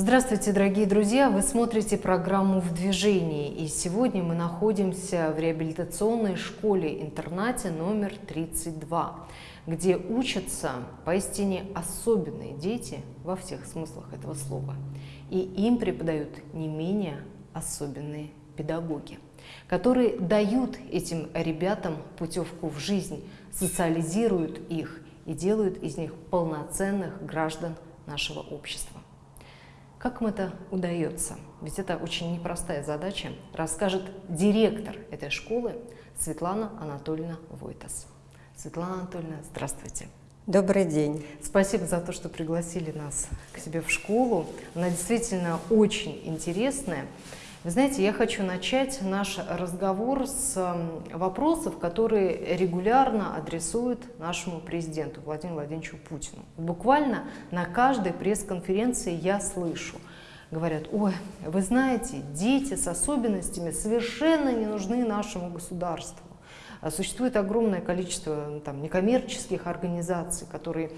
Здравствуйте, дорогие друзья! Вы смотрите программу «В движении». И сегодня мы находимся в реабилитационной школе-интернате номер 32, где учатся поистине особенные дети во всех смыслах этого слова. И им преподают не менее особенные педагоги, которые дают этим ребятам путевку в жизнь, социализируют их и делают из них полноценных граждан нашего общества. Как им это удается? Ведь это очень непростая задача, расскажет директор этой школы Светлана Анатольевна Войтас. Светлана Анатольевна, здравствуйте. Добрый день. Спасибо за то, что пригласили нас к себе в школу. Она действительно очень интересная. Знаете, я хочу начать наш разговор с вопросов, которые регулярно адресуют нашему президенту Владимиру Владимировичу Путину. Буквально на каждой пресс-конференции я слышу, говорят, ой, вы знаете, дети с особенностями совершенно не нужны нашему государству. Существует огромное количество там, некоммерческих организаций, которые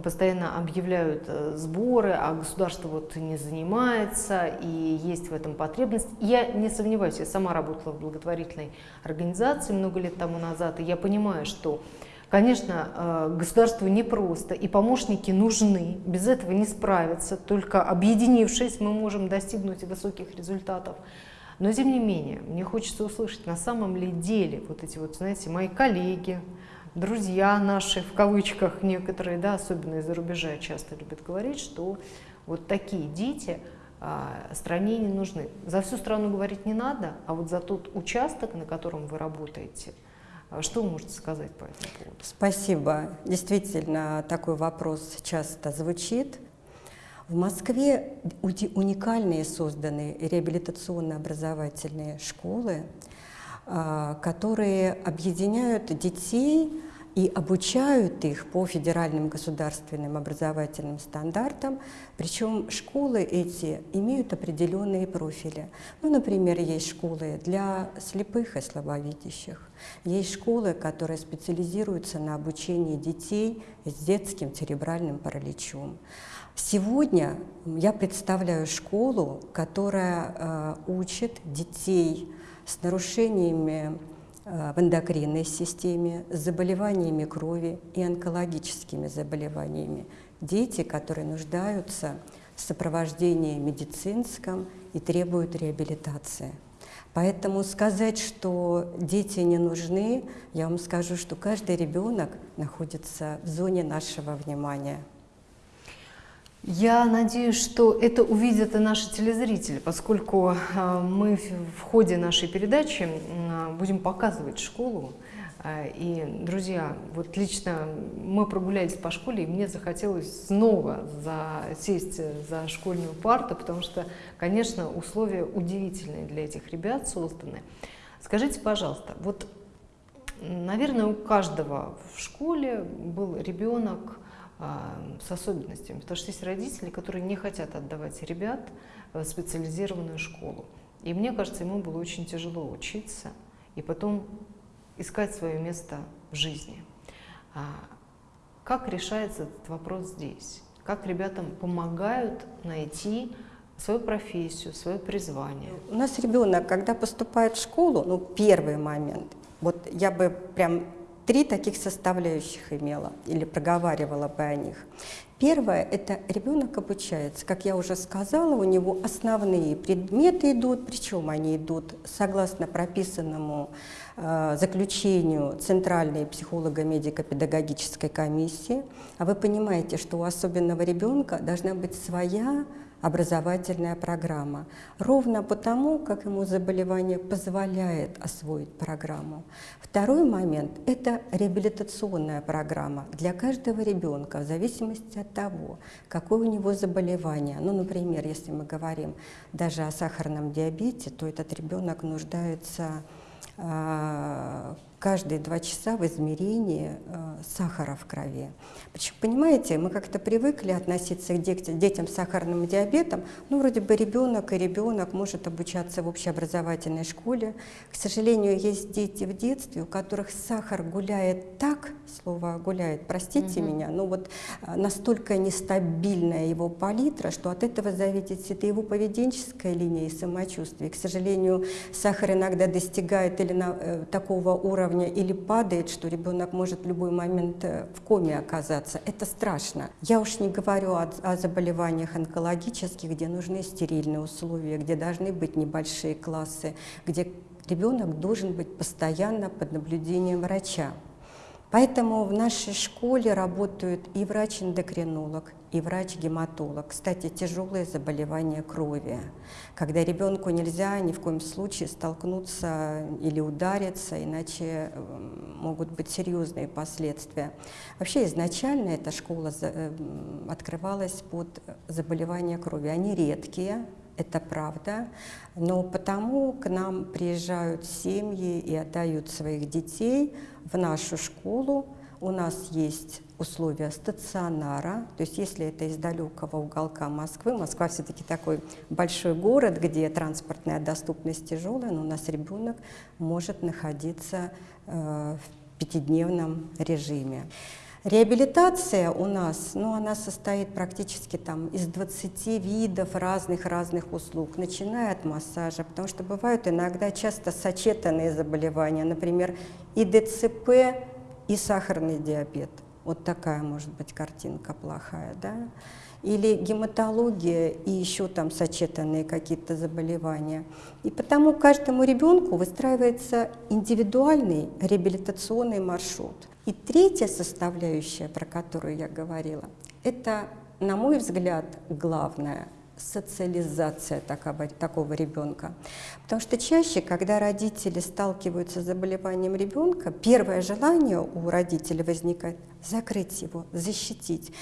постоянно объявляют э, сборы, а государство вот не занимается, и есть в этом потребность. Я не сомневаюсь, я сама работала в благотворительной организации много лет тому назад, и я понимаю, что, конечно, э, государству непросто, и помощники нужны, без этого не справиться, только объединившись мы можем достигнуть высоких результатов. Но тем не менее, мне хочется услышать, на самом ли деле вот эти вот, знаете, мои коллеги, друзья наши, в кавычках некоторые, да, особенно из-за рубежа часто любят говорить, что вот такие дети а, стране не нужны. За всю страну говорить не надо, а вот за тот участок, на котором вы работаете, а, что вы можете сказать по этому поводу? Спасибо. Действительно, такой вопрос часто звучит. В Москве уникальные созданы реабилитационно-образовательные школы, а, которые объединяют детей и обучают их по федеральным государственным образовательным стандартам, причем школы эти имеют определенные профили. Ну, например, есть школы для слепых и слабовидящих, есть школы, которые специализируются на обучении детей с детским церебральным параличом. Сегодня я представляю школу, которая э, учит детей с нарушениями в эндокринной системе, с заболеваниями крови и онкологическими заболеваниями. Дети, которые нуждаются в сопровождении медицинском и требуют реабилитации. Поэтому сказать, что дети не нужны, я вам скажу, что каждый ребенок находится в зоне нашего внимания. Я надеюсь, что это увидят и наши телезрители, поскольку а, мы в ходе нашей передачи будем показывать школу. А, и, друзья, вот лично мы прогулялись по школе, и мне захотелось снова сесть за школьную парту, потому что, конечно, условия удивительные для этих ребят созданы. Скажите, пожалуйста, вот, наверное, у каждого в школе был ребенок, с особенностями, потому что есть родители, которые не хотят отдавать ребят в специализированную школу. И мне кажется, ему было очень тяжело учиться и потом искать свое место в жизни. А как решается этот вопрос здесь? Как ребятам помогают найти свою профессию, свое призвание? У нас ребенок, когда поступает в школу, ну, первый момент, вот я бы прям три таких составляющих имела или проговаривала бы о них. Первое – это ребенок обучается. Как я уже сказала, у него основные предметы идут, причем они идут согласно прописанному э, заключению Центральной психолого-медико-педагогической комиссии. А вы понимаете, что у особенного ребенка должна быть своя образовательная программа. Ровно потому, как ему заболевание позволяет освоить программу. Второй момент – это реабилитационная программа для каждого ребенка в зависимости от того, какое у него заболевание. Ну, например, если мы говорим даже о сахарном диабете, то этот ребенок нуждается а, каждые два часа в измерении э, сахара в крови. Понимаете, мы как-то привыкли относиться к детям с сахарным диабетом, ну, вроде бы ребенок и ребенок может обучаться в общеобразовательной школе. К сожалению, есть дети в детстве, у которых сахар гуляет так, слово гуляет, простите угу. меня, но вот э, настолько нестабильная его палитра, что от этого зависит и его поведенческая линия, и самочувствие. К сожалению, сахар иногда достигает или на, э, такого уровня, уровня или падает, что ребенок может в любой момент э, в коме оказаться. Это страшно. Я уж не говорю о, о заболеваниях онкологических, где нужны стерильные условия, где должны быть небольшие классы, где ребенок должен быть постоянно под наблюдением врача. Поэтому в нашей школе работают и врач-эндокринолог, и врач-гематолог. Кстати, тяжелые заболевания крови, когда ребенку нельзя ни в коем случае столкнуться или удариться, иначе эм, могут быть серьезные последствия. Вообще изначально эта школа эм, открывалась под заболевания крови. Они редкие, это правда, но потому к нам приезжают семьи и отдают своих детей в нашу школу. У нас есть условия стационара, то есть если это из далекого уголка Москвы, Москва все-таки такой большой город, где транспортная доступность тяжелая, но у нас ребенок может находиться э, в пятидневном режиме. Реабилитация у нас, ну, она состоит практически там из 20 видов разных-разных услуг, начиная от массажа, потому что бывают иногда часто сочетанные заболевания, например, и ДЦП, и сахарный диабет. Вот такая может быть картинка плохая, да? Или гематология и еще там сочетанные какие-то заболевания. И потому каждому ребенку выстраивается индивидуальный реабилитационный маршрут. И третья составляющая, про которую я говорила, это, на мой взгляд, главное социализация такого, такого ребенка. Потому что чаще, когда родители сталкиваются с заболеванием ребенка, первое желание у родителей возникает закрыть его, защитить.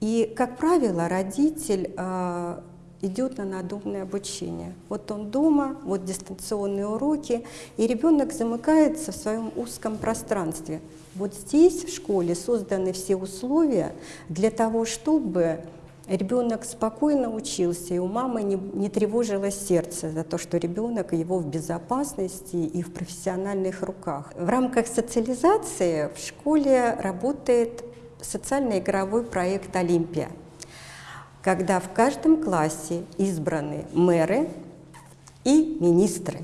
И, как правило, родитель э, идет на надумное обучение. Вот он дома, вот дистанционные уроки, и ребенок замыкается в своем узком пространстве. Вот здесь, в школе, созданы все условия для того, чтобы ребенок спокойно учился, и у мамы не, не тревожилось сердце за то, что ребенок его в безопасности и в профессиональных руках. В рамках социализации в школе работает социально-игровой проект «Олимпия», когда в каждом классе избраны мэры и министры.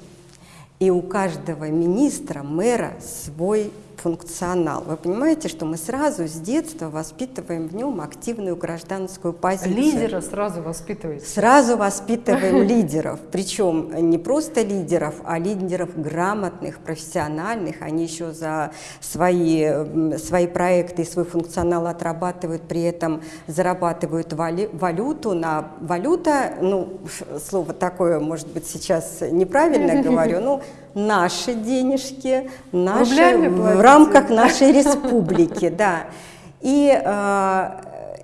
И у каждого министра, мэра свой функционал. Вы понимаете, что мы сразу с детства воспитываем в нем активную гражданскую позицию. Лидера сразу воспитываете? Сразу воспитываем лидеров. Причем не просто лидеров, а лидеров грамотных, профессиональных. Они еще за свои, свои проекты и свой функционал отрабатывают, при этом зарабатывают валюту. На валюта, ну, слово такое, может быть, сейчас неправильно говорю, но наши денежки, наши, в рамках нашей республики, да. И э,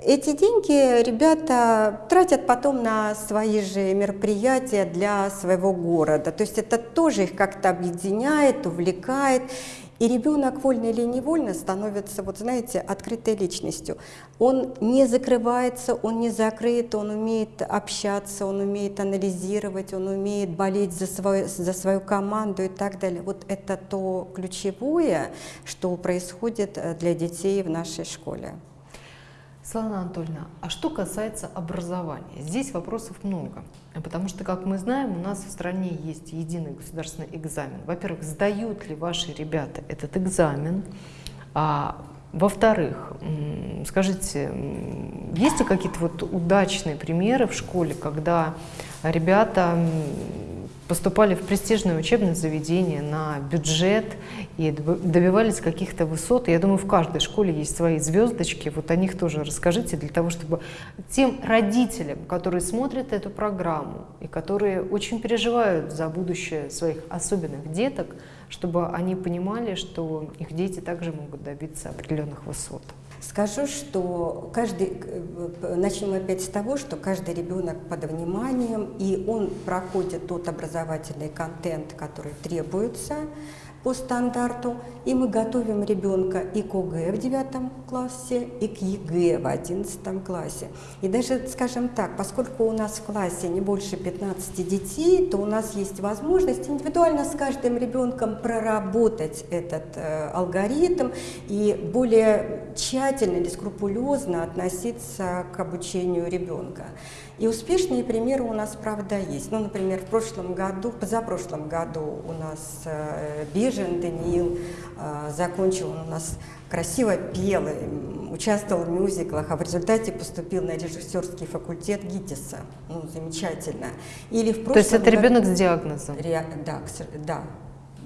эти деньги ребята тратят потом на свои же мероприятия для своего города. То есть это тоже их как-то объединяет, увлекает. И ребенок вольно или невольно становится, вот знаете, открытой личностью. Он не закрывается, он не закрыт, он умеет общаться, он умеет анализировать, он умеет болеть за свою, за свою команду и так далее. Вот это то ключевое, что происходит э, для детей в нашей школе. Светлана Анатольевна, а что касается образования? Здесь вопросов много, потому что, как мы знаем, у нас в стране есть единый государственный экзамен. Во-первых, сдают ли ваши ребята этот экзамен? А, во-вторых, скажите, есть ли какие-то вот удачные примеры в школе, когда ребята поступали в престижное учебное заведение на бюджет и добивались каких-то высот. я думаю, в каждой школе есть свои звездочки. Вот о них тоже расскажите, для того, чтобы тем родителям, которые смотрят эту программу и которые очень переживают за будущее своих особенных деток, чтобы они понимали, что их дети также могут добиться определенных высот. Скажу, что каждый, э, начнем опять с того, что каждый ребенок под вниманием, и он проходит тот образовательный контент, который требуется. По стандарту, и мы готовим ребенка и к ОГЭ в девятом классе, и к ЕГЭ в одиннадцатом классе. И даже, скажем так, поскольку у нас в классе не больше 15 детей, то у нас есть возможность индивидуально с каждым ребенком проработать этот э, алгоритм и более тщательно или скрупулезно относиться к обучению ребенка. И успешные примеры у нас, правда, есть. Ну, например, в прошлом году, позапрошлом году у нас э, Бежин Даниил э, закончил, он у нас красиво пел, участвовал в мюзиклах, а в результате поступил на режиссерский факультет ГИТИСа. Ну, замечательно. Или в прошлом То есть это ребенок с диагнозом? Ре... Да, да,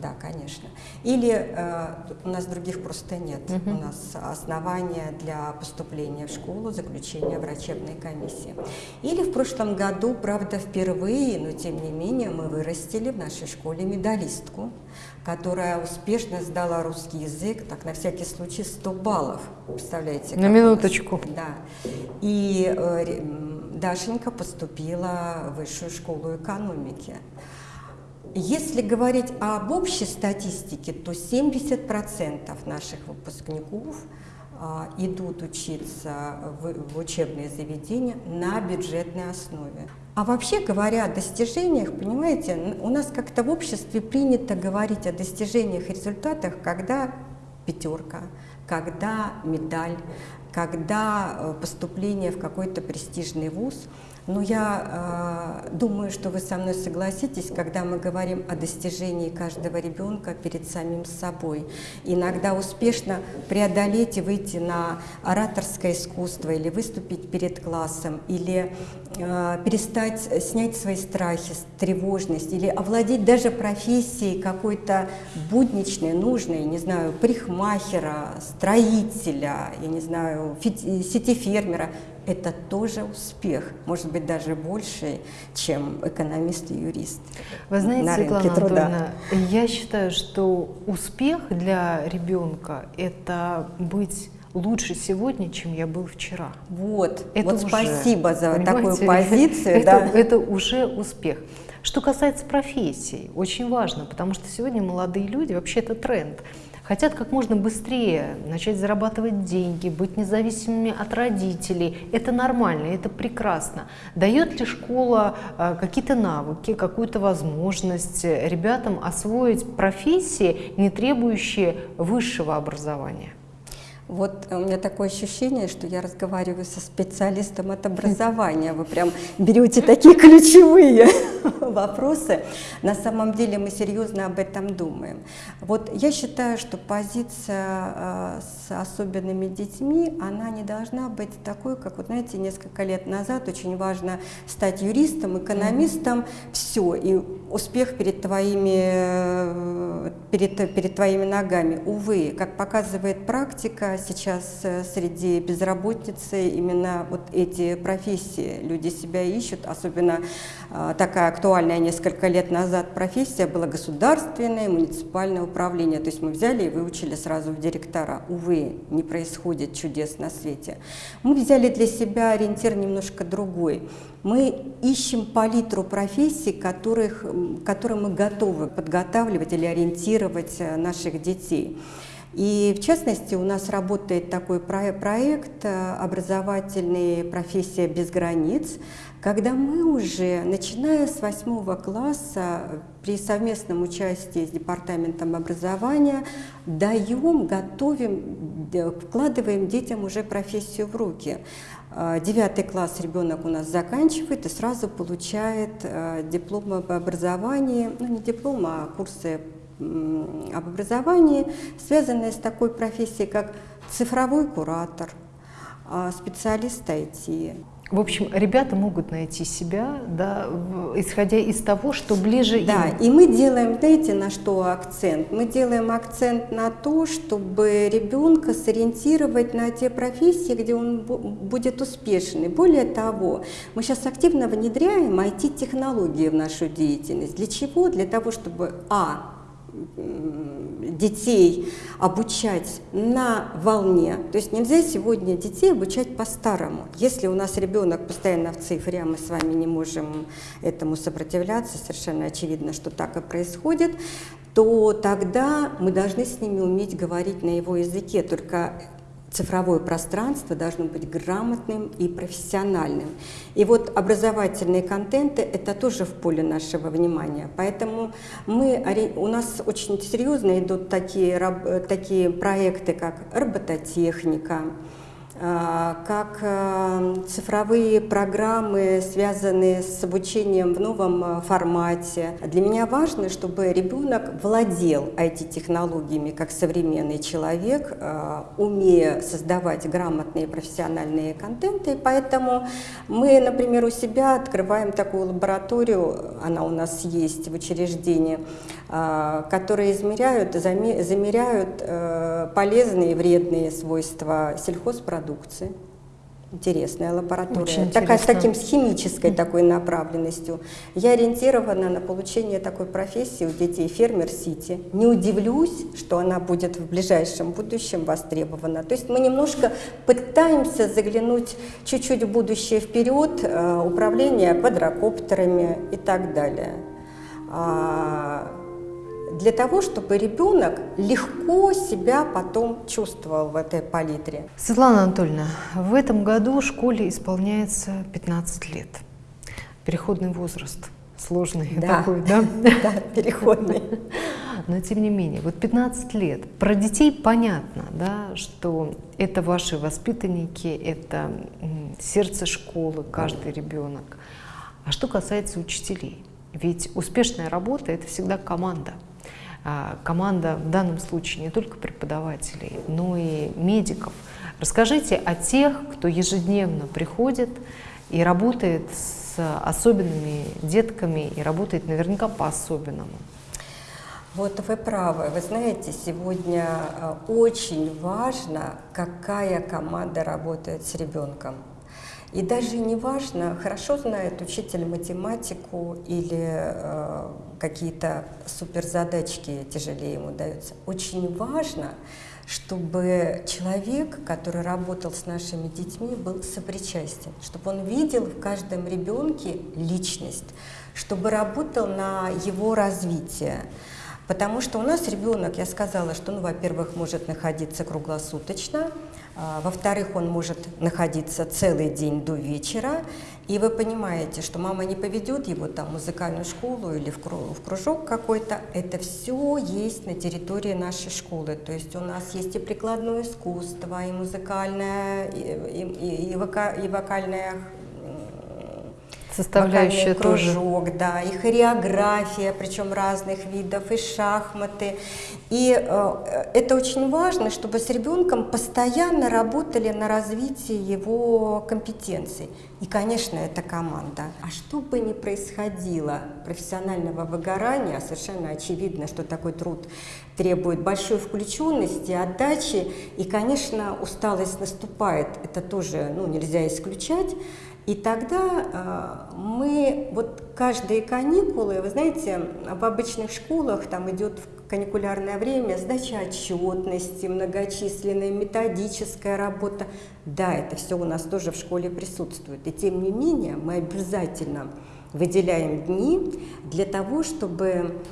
да, конечно. Или э, у нас других просто нет. Угу. У нас основания для поступления в школу, заключения врачебной комиссии. Или в прошлом году, правда, впервые, но тем не менее, мы вырастили в нашей школе медалистку, которая успешно сдала русский язык, так на всякий случай 100 баллов. Представляете? На минуточку. Да. И э, Дашенька поступила в высшую школу экономики. Если говорить об общей статистике, то 70% наших выпускников а, идут учиться в, учебные заведения на бюджетной основе. А вообще говоря о достижениях, понимаете, у нас как-то в обществе принято говорить о достижениях и результатах, когда пятерка, когда медаль, когда э, поступление в какой-то престижный вуз – но я э, думаю, что вы со мной согласитесь, когда мы говорим о достижении каждого ребенка перед самим собой. Иногда успешно преодолеть и выйти на ораторское искусство, или выступить перед классом, или э, перестать снять свои страхи, тревожность, или овладеть даже профессией какой-то будничной, нужной, не знаю, парикмахера, строителя, я не знаю, сетифермера это тоже успех, может быть, даже больше, чем экономист и юрист. Вы знаете, Светлана Анатольевна, я считаю, что успех для ребенка – это быть лучше сегодня, чем я был вчера. Вот, это вот уже, спасибо за такую позицию. Это, да. это уже успех. Что касается профессий, очень важно, потому что сегодня молодые люди, вообще это тренд – хотят как можно быстрее начать зарабатывать деньги, быть независимыми от родителей. Это нормально, это прекрасно. Дает ли школа э, какие-то навыки, какую-то возможность ребятам освоить профессии, не требующие высшего образования? Вот у меня такое ощущение, что я разговариваю со специалистом от образования. Вы прям берете такие ключевые вопросы. На самом деле мы серьезно об этом думаем. Вот я считаю, что позиция э, с особенными детьми, она не должна быть такой, как, вот знаете, несколько лет назад очень важно стать юристом, экономистом, все, и успех перед твоими, э, перед, перед твоими ногами. Увы, как показывает практика, сейчас э, среди безработицы именно вот эти профессии. Люди себя ищут, особенно э, такая актуальная несколько лет назад профессия была государственное муниципальное управление. То есть мы взяли и выучили сразу в директора. Увы, не происходит чудес на свете. Мы взяли для себя ориентир немножко другой. Мы ищем палитру профессий, которых, которые мы готовы подготавливать или ориентировать э, наших детей. И в частности у нас работает такой проект э, образовательный «Профессия без границ», когда мы уже, начиная с восьмого класса, при совместном участии с Департаментом образования, даем, готовим, вкладываем детям уже профессию в руки. Э, девятый класс ребенок у нас заканчивает и сразу получает э, диплом об образовании, ну не диплом, а курсы об образовании, связанные с такой профессией, как цифровой куратор, а, специалист IT. В общем, ребята могут найти себя, да, исходя из того, что ближе да, им. Да, и мы делаем, знаете, на что акцент? Мы делаем акцент на то, чтобы ребенка сориентировать на те профессии, где он будет успешный. Более того, мы сейчас активно внедряем IT-технологии в нашу деятельность. Для чего? Для того, чтобы, а, детей обучать на волне. То есть нельзя сегодня детей обучать по-старому. Если у нас ребенок постоянно в цифре, а мы с вами не можем этому сопротивляться, совершенно очевидно, что так и происходит, то тогда мы должны с ними уметь говорить на его языке. Только цифровое пространство должно быть грамотным и профессиональным. И вот образовательные контенты – это тоже в поле нашего внимания. Поэтому мы, у нас очень серьезно идут такие, такие проекты, как робототехника, как э, цифровые программы, связанные с обучением в новом э, формате. Для меня важно, чтобы ребенок владел IT-технологиями как современный человек, э, умея создавать грамотные профессиональные контенты. поэтому мы, например, у себя открываем такую лабораторию, она у нас есть в учреждении, которые измеряют, замеряют полезные и вредные свойства сельхозпродуктов продукции. Интересная лаборатория, Очень такая интересно. с таким с химической такой направленностью. Я ориентирована на получение такой профессии у детей фермер-сити. Не удивлюсь, что она будет в ближайшем будущем востребована. То есть мы немножко пытаемся заглянуть чуть-чуть в будущее вперед, э, управление квадрокоптерами и так далее. Для того, чтобы ребенок легко себя потом чувствовал в этой палитре. Светлана Анатольевна, в этом году школе исполняется 15 лет. Переходный возраст. Сложный да. такой, да? Да, переходный. Но тем не менее, вот 15 лет. Про детей понятно, да, что это ваши воспитанники, это сердце школы, каждый ребенок. А что касается учителей? Ведь успешная работа – это всегда команда. А, команда в данном случае не только преподавателей, но и медиков. Расскажите о тех, кто ежедневно приходит и работает с особенными детками и работает наверняка по-особенному. Вот вы правы. Вы знаете, сегодня а, очень важно, какая команда работает с ребенком. И даже не важно, хорошо знает учитель математику или э, какие-то суперзадачки тяжелее ему даются. Очень важно, чтобы человек, который работал с нашими детьми, был сопричастен, чтобы он видел в каждом ребенке личность, чтобы работал на его развитие. Потому что у нас ребенок, я сказала, что, ну, во-первых, может находиться круглосуточно, во-вторых, он может находиться целый день до вечера, и вы понимаете, что мама не поведет его там в музыкальную школу или в кружок какой-то. Это все есть на территории нашей школы. То есть у нас есть и прикладное искусство, и музыкальное, и, и, и, вока, и вокальное составляющая кружок, тоже. да, и хореография, причем разных видов, и шахматы. И э, это очень важно, чтобы с ребенком постоянно работали на развитии его компетенций. И, конечно, это команда. А что бы ни происходило профессионального выгорания, совершенно очевидно, что такой труд требует большой включенности, отдачи, и, конечно, усталость наступает, это тоже ну, нельзя исключать. И тогда э, мы, вот каждые каникулы, вы знаете, в обычных школах там идет в каникулярное время сдача отчетности, многочисленная методическая работа. Да, это все у нас тоже в школе присутствует. И тем не менее мы обязательно выделяем дни для того, чтобы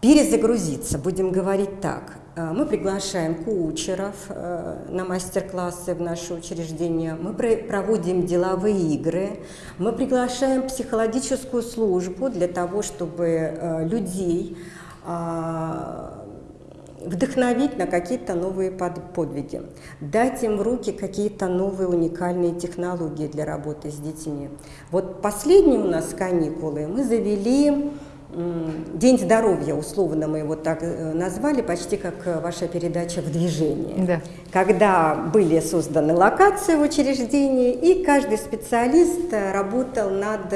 перезагрузиться, будем говорить так. Э, мы приглашаем коучеров э, на мастер-классы в наше учреждение, мы проводим деловые игры, мы приглашаем психологическую службу для того, чтобы э, людей вдохновить на какие-то новые подвиги, дать им в руки какие-то новые уникальные технологии для работы с детьми. Вот последние у нас каникулы. Мы завели День здоровья, условно мы его так э, назвали, почти как э, ваша передача «В движении». Да. Когда были созданы локации в учреждении, и каждый специалист э, работал над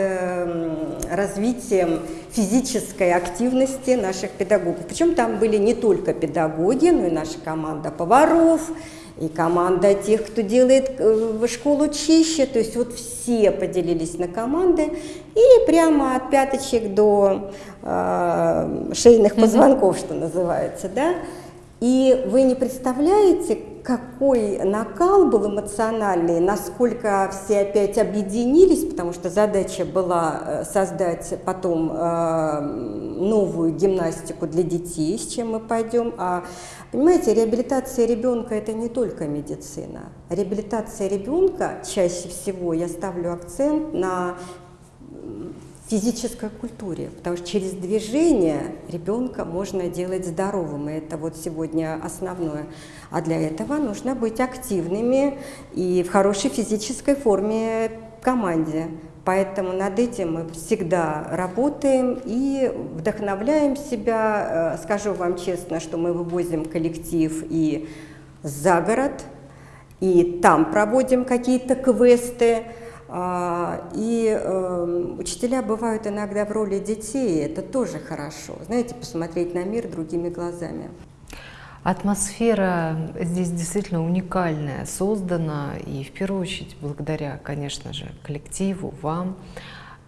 развитием физической активности наших педагогов. Причем там были не только педагоги, но и наша команда поваров, и команда тех, кто делает э, школу чище, то есть вот все поделились на команды, и прямо от пяточек до э, шейных позвонков, что называется, да. И вы не представляете, какой накал был эмоциональный, насколько все опять объединились, потому что задача была э, создать потом э, новую гимнастику для детей, с чем мы пойдем. А понимаете, реабилитация ребенка это не только медицина. Реабилитация ребенка чаще всего я ставлю акцент на физической культуре, потому что через движение ребенка можно делать здоровым, и это вот сегодня основное. А для этого нужно быть активными и в хорошей физической форме команде. Поэтому над этим мы всегда работаем и вдохновляем себя. Э, скажу вам честно, что мы вывозим коллектив и за город, и там проводим какие-то квесты. А, и эм, учителя бывают иногда в роли детей, это тоже хорошо. Знаете, посмотреть на мир другими глазами. Атмосфера здесь действительно уникальная, создана, и в первую очередь благодаря, конечно же, коллективу, вам.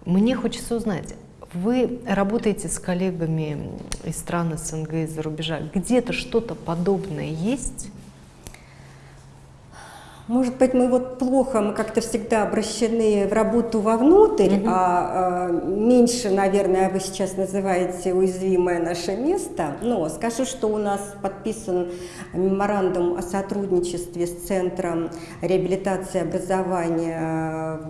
Мне хочется узнать, вы работаете с коллегами из стран СНГ, из-за рубежа. Где-то что-то подобное есть? Может быть, мы вот плохо, мы как-то всегда обращены в работу вовнутрь, -hmm. а, а меньше, наверное, вы сейчас называете уязвимое наше место. Но скажу, что у нас подписан меморандум о сотрудничестве с Центром реабилитации образования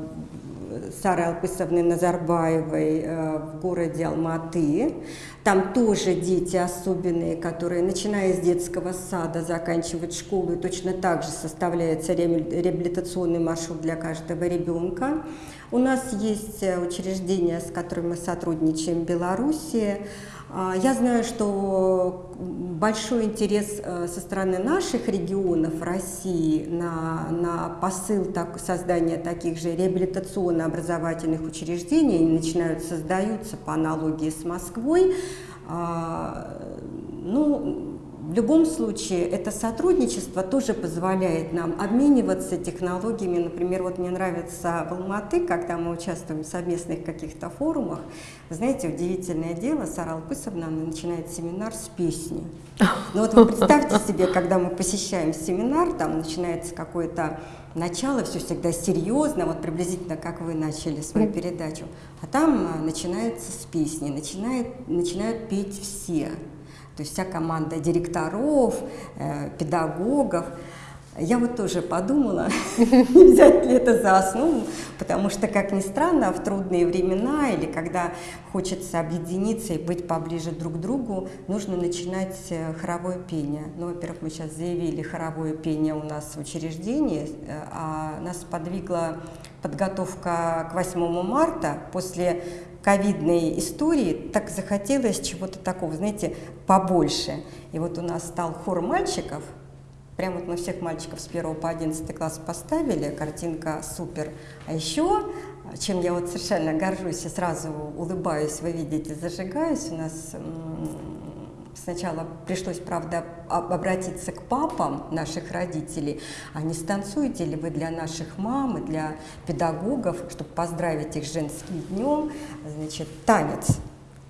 Сары Алпысовны Назарбаевой э, в городе Алматы. Там тоже дети особенные, которые, начиная с детского сада, заканчивают школу, и точно так же составляется реабилитационный маршрут для каждого ребенка. У нас есть э, учреждения, с которыми мы сотрудничаем в Беларуси. А, я знаю, что большой интерес э, со стороны наших регионов России на, на посыл так, создания таких же реабилитационно-образовательных учреждений начинают создаются по аналогии с Москвой. А, ну, в любом случае, это сотрудничество тоже позволяет нам обмениваться технологиями. Например, вот мне нравится в Алматы, когда мы участвуем в совместных каких-то форумах. Знаете, удивительное дело, Сара Алпысовна начинает семинар с песни. Ну вот вы представьте себе, когда мы посещаем семинар, там начинается какое-то начало, все всегда серьезно, вот приблизительно как вы начали свою передачу. А там а, начинается с песни, начинает, начинают петь все. То есть вся команда директоров, э, педагогов. Я вот тоже подумала, не взять ли это за основу, потому что, как ни странно, в трудные времена или когда хочется объединиться и быть поближе друг к другу, нужно начинать э, хоровое пение. Ну, во-первых, мы сейчас заявили хоровое пение у нас в учреждении, э, а нас подвигла подготовка к 8 марта после ковидной истории так захотелось чего-то такого, знаете, побольше. И вот у нас стал хор мальчиков, прям вот мы всех мальчиков с 1 по 11 класс поставили, картинка супер. А еще, чем я вот совершенно горжусь и сразу улыбаюсь, вы видите, зажигаюсь, у нас Сначала пришлось, правда, обратиться к папам наших родителей, а не станцуете ли вы для наших мам и для педагогов, чтобы поздравить их женским днем, значит, танец.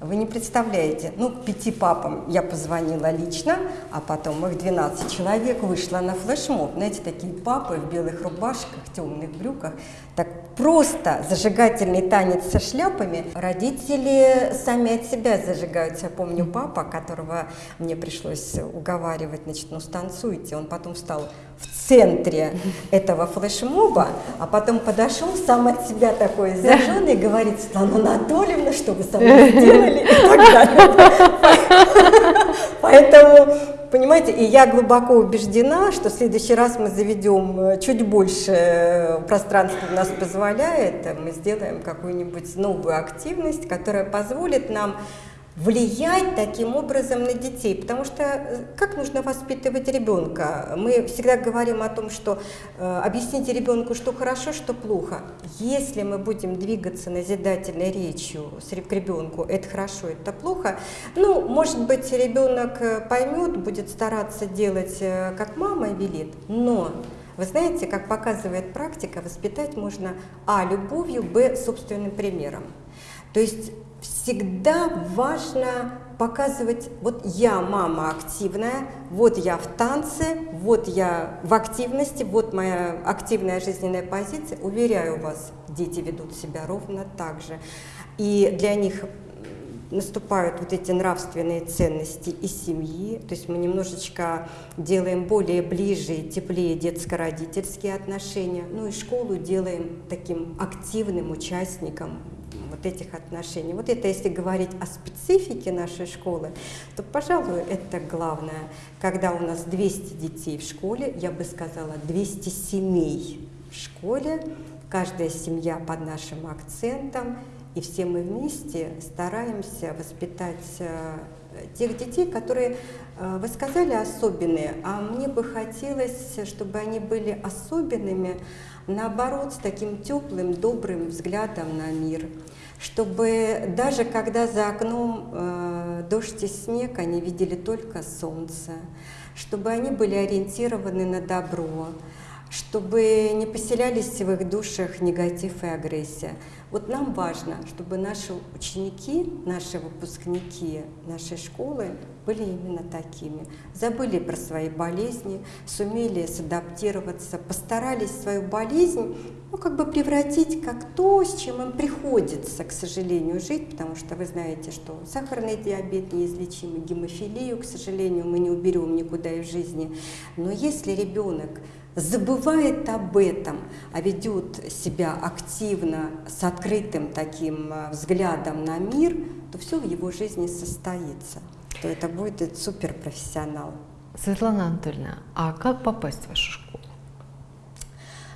Вы не представляете, ну, пяти папам я позвонила лично, а потом их 12 человек вышло на флешмоб. Знаете, такие папы в белых рубашках, темных брюках. Так просто зажигательный танец со шляпами. Родители сами от себя зажигаются. Я помню папа, которого мне пришлось уговаривать, значит, ну, станцуйте. Он потом стал в центре этого флешмоба, а потом подошел сам от себя такой зажженный и говорит, Светлана Анатольевна, что вы со мной сделали? И так далее. Поэтому, понимаете, и я глубоко убеждена, что в следующий раз мы заведем э, чуть больше э, пространства у нас позволяет, мы сделаем какую-нибудь новую активность, которая позволит нам влиять таким образом на детей, потому что э, как нужно воспитывать ребенка? Мы всегда говорим о том, что э, объясните ребенку, что хорошо, что плохо. Если мы будем двигаться назидательной речью с к ребенку, это хорошо, это плохо, ну, может быть, ребенок э, поймет, будет стараться делать, э, как мама велит, но вы знаете, как показывает практика, воспитать можно а. любовью, б. собственным примером. То есть всегда важно показывать, вот я мама активная, вот я в танце, вот я в активности, вот моя активная жизненная позиция. Уверяю вас, дети ведут себя ровно так же. И для них наступают вот эти нравственные ценности и семьи, то есть мы немножечко делаем более ближе и теплее детско-родительские отношения, ну и школу делаем таким активным участником вот этих отношений. Вот это если говорить о специфике нашей школы, то, пожалуй, это главное. Когда у нас 200 детей в школе, я бы сказала, 200 семей в школе, каждая семья под нашим акцентом, и все мы вместе стараемся воспитать э, тех детей, которые, э, вы сказали, особенные, а мне бы хотелось, чтобы они были особенными, наоборот, с таким теплым, добрым взглядом на мир, чтобы даже когда за окном э, дождь и снег, они видели только солнце, чтобы они были ориентированы на добро, чтобы не поселялись в их душах негатив и агрессия. Вот нам важно, чтобы наши ученики, наши выпускники нашей школы были именно такими. Забыли про свои болезни, сумели садаптироваться, постарались свою болезнь ну, как бы превратить как то, с чем им приходится, к сожалению, жить, потому что вы знаете, что сахарный диабет неизлечимый, гемофилию, к сожалению, мы не уберем никуда из жизни. Но если ребенок забывает об этом, а ведет себя активно, с открытым таким э, взглядом на мир, то все в его жизни состоится, то это будет суперпрофессионал. Светлана Анатольевна, а как попасть в вашу школу?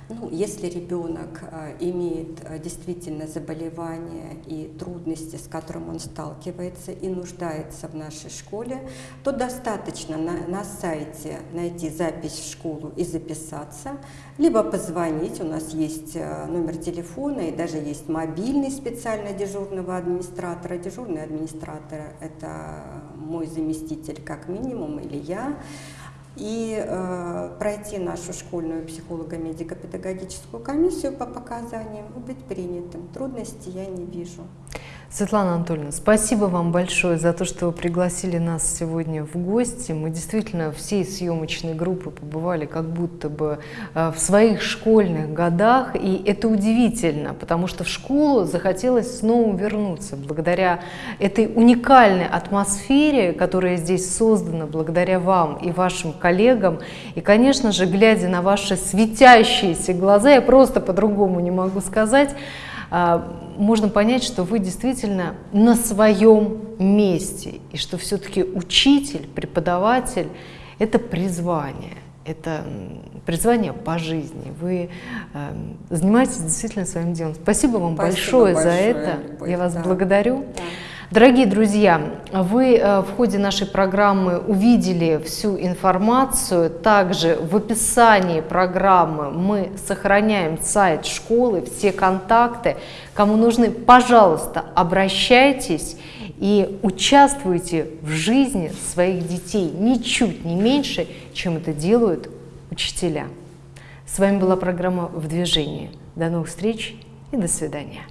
Ну, если ребенок э, имеет э, действительно заболевание и трудности, с которым он сталкивается и нуждается в нашей школе, то достаточно на, на сайте найти запись в школу и записаться, либо позвонить, у нас есть э, номер телефона и даже есть мобильный специально дежурного администратора. Дежурный администратор – это мой заместитель как минимум или я и э, пройти нашу школьную психолого-медико-педагогическую комиссию по показаниям и быть принятым. Трудностей я не вижу. Светлана Анатольевна, спасибо вам большое за то, что вы пригласили нас сегодня в гости. Мы действительно всей съемочной группы побывали как будто бы э, в своих школьных годах, и это удивительно, потому что в школу захотелось снова вернуться благодаря этой уникальной атмосфере, которая здесь создана благодаря вам и вашим коллегам. И, конечно же, глядя на ваши светящиеся глаза, я просто по-другому не могу сказать, а, можно понять, что вы действительно на своем месте, и что все-таки учитель, преподаватель – это призвание, это призвание по жизни. Вы э, занимаетесь действительно своим делом. Спасибо вам Спасибо большое, большое за это. Любовь, Я вас да. благодарю. Да. Дорогие друзья, вы э, в ходе нашей программы увидели всю информацию. Также в описании программы мы сохраняем сайт школы, все контакты. Кому нужны, пожалуйста, обращайтесь и участвуйте в жизни своих детей ничуть не меньше, чем это делают учителя. С вами была программа «В движении». До новых встреч и до свидания.